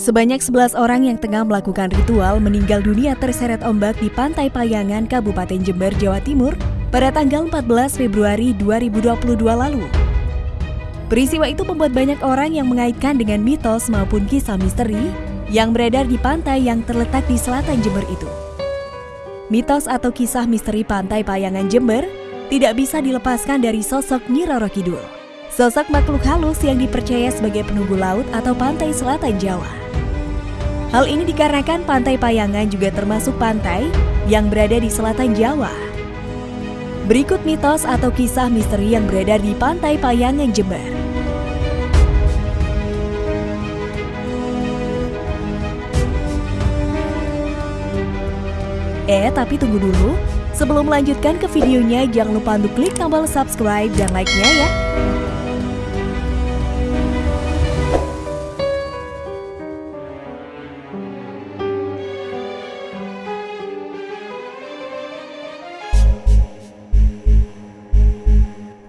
Sebanyak 11 orang yang tengah melakukan ritual meninggal dunia terseret ombak di Pantai Payangan, Kabupaten Jember, Jawa Timur pada tanggal 14 Februari 2022 lalu. Peristiwa itu membuat banyak orang yang mengaitkan dengan mitos maupun kisah misteri yang beredar di pantai yang terletak di selatan Jember itu. Mitos atau kisah misteri Pantai Payangan Jember tidak bisa dilepaskan dari sosok Nyi Roro Kidul. Sosok makhluk halus yang dipercaya sebagai penunggu laut atau pantai selatan Jawa. Hal ini dikarenakan Pantai Payangan juga termasuk pantai yang berada di selatan Jawa. Berikut mitos atau kisah misteri yang beredar di Pantai Payangan Jember. Eh, tapi tunggu dulu. Sebelum melanjutkan ke videonya, jangan lupa untuk klik tombol subscribe dan like-nya ya.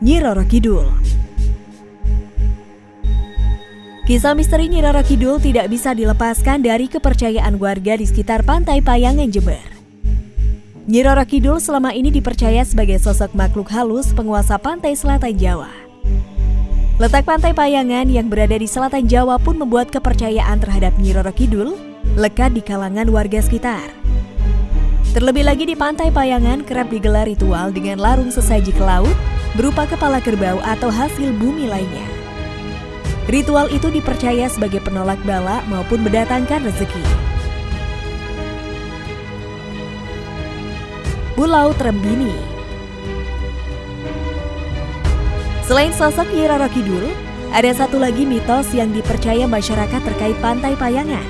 Nyi Roro Kidul Kisah misteri Nyi Roro Kidul tidak bisa dilepaskan dari kepercayaan warga di sekitar pantai Payangan Jember. Nyi Roro Kidul selama ini dipercaya sebagai sosok makhluk halus penguasa pantai selatan Jawa. Letak pantai Payangan yang berada di selatan Jawa pun membuat kepercayaan terhadap Nyi Roro Kidul lekat di kalangan warga sekitar. Terlebih lagi di pantai Payangan kerap digelar ritual dengan larung sesaji ke laut berupa kepala kerbau atau hasil bumi lainnya. Ritual itu dipercaya sebagai penolak bala maupun mendatangkan rezeki. Pulau Trembini Selain sosok Nyi ada satu lagi mitos yang dipercaya masyarakat terkait Pantai Payangan.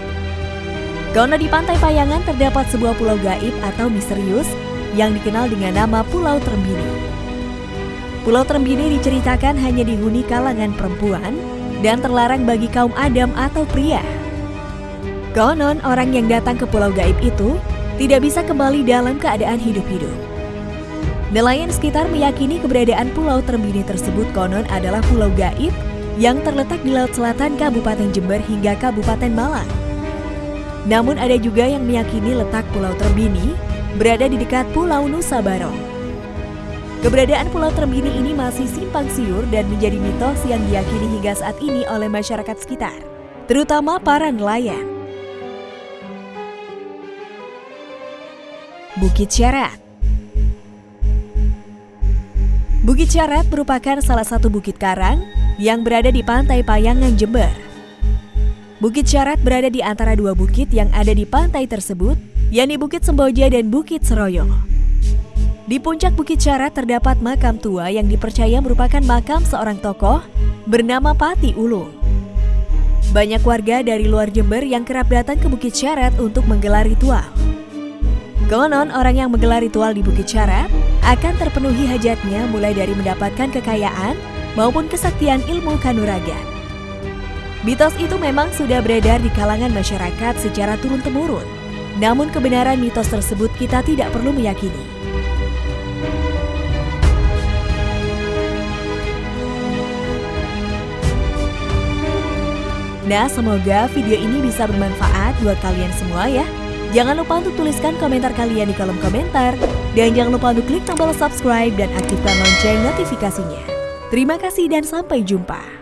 Karena di Pantai Payangan terdapat sebuah pulau gaib atau misterius yang dikenal dengan nama Pulau Trembini. Pulau Trembini diceritakan hanya dihuni kalangan perempuan dan terlarang bagi kaum Adam atau pria. Konon orang yang datang ke pulau gaib itu tidak bisa kembali dalam keadaan hidup-hidup. Nelayan sekitar meyakini keberadaan Pulau Trembini tersebut konon adalah pulau gaib yang terletak di Laut Selatan Kabupaten Jember hingga Kabupaten Malang. Namun ada juga yang meyakini letak Pulau Trembini berada di dekat Pulau Nusa Barong. Keberadaan Pulau Trembini ini masih simpang siur dan menjadi mitos yang diyakini hingga saat ini oleh masyarakat sekitar, terutama para nelayan. Bukit Syarat Bukit Syarat merupakan salah satu bukit karang yang berada di pantai Payangan, Jember. Bukit Syarat berada di antara dua bukit yang ada di pantai tersebut, yakni Bukit Semboja dan Bukit Seroyo. Di puncak Bukit Syarat terdapat makam tua yang dipercaya merupakan makam seorang tokoh bernama Pati Ulung. Banyak warga dari luar Jember yang kerap datang ke Bukit Syarat untuk menggelar ritual. Konon orang yang menggelar ritual di Bukit Syarat akan terpenuhi hajatnya mulai dari mendapatkan kekayaan maupun kesaktian ilmu kanuragan. Mitos itu memang sudah beredar di kalangan masyarakat secara turun-temurun. Namun kebenaran mitos tersebut kita tidak perlu meyakini. Nah, semoga video ini bisa bermanfaat buat kalian semua ya. Jangan lupa untuk tuliskan komentar kalian di kolom komentar. Dan jangan lupa untuk klik tombol subscribe dan aktifkan lonceng notifikasinya. Terima kasih dan sampai jumpa.